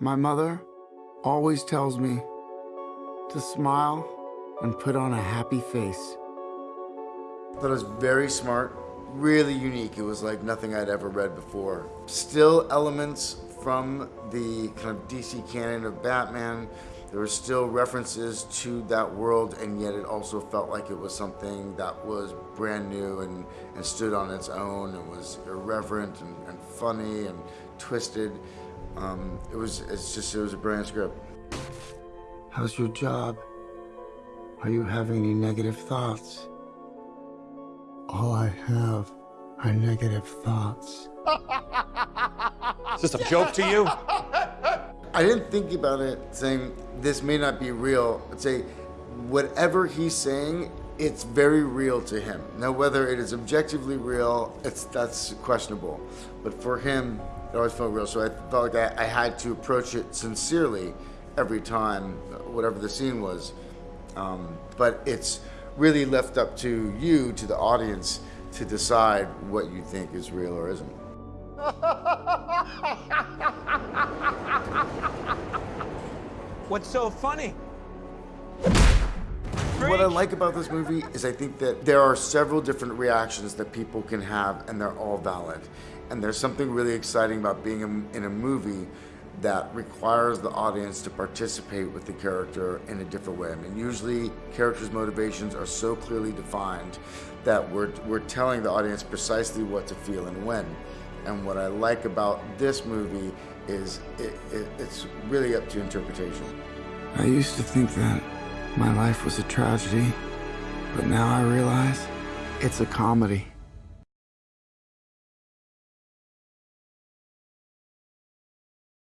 My mother always tells me to smile and put on a happy face. I thought it was very smart, really unique. It was like nothing I'd ever read before. Still elements from the kind of DC canon of Batman. There were still references to that world, and yet it also felt like it was something that was brand new and, and stood on its own and was irreverent and, and funny and twisted. Um, it was, it's just, it was a brilliant script. How's your job? Are you having any negative thoughts? All I have are negative thoughts. Is this a joke to you? I didn't think about it saying this may not be real. I'd say whatever he's saying, it's very real to him. Now, whether it is objectively real, it's that's questionable. But for him, it always felt real. So I felt like I, I had to approach it sincerely every time, whatever the scene was. Um, but it's really left up to you, to the audience, to decide what you think is real or isn't. What's so funny? What I like about this movie is I think that there are several different reactions that people can have and they're all valid. And there's something really exciting about being in, in a movie that requires the audience to participate with the character in a different way. I mean, usually characters' motivations are so clearly defined that we're, we're telling the audience precisely what to feel and when. And what I like about this movie is it, it, it's really up to interpretation. I used to think that my life was a tragedy, but now I realize it's a comedy.